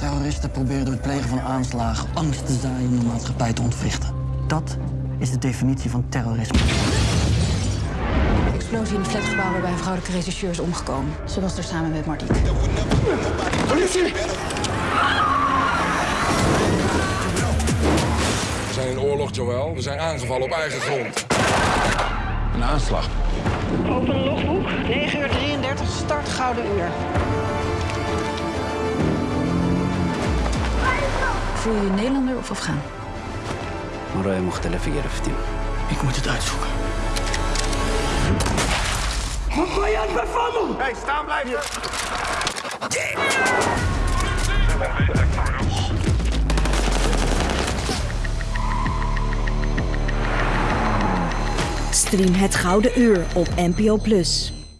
Terroristen proberen door het plegen van aanslagen angst te zaaien om de maatschappij te ontwrichten. Dat is de definitie van terrorisme. Explosie in het flatgebouw waarbij een vrouwelijke regisseur is omgekomen. Ze was er samen met Mardiek. Politie! We zijn in oorlog, Joël. We zijn aangevallen op eigen grond. Een aanslag. Open logboek, 9 uur 33, start Gouden Uur. Voel je je Nederlander of Afghaan? مرايا مختلفة يا رفتي Ik moet het uitzoeken. Hey, staan blijven! Stream het Gouden Uur op NPO+.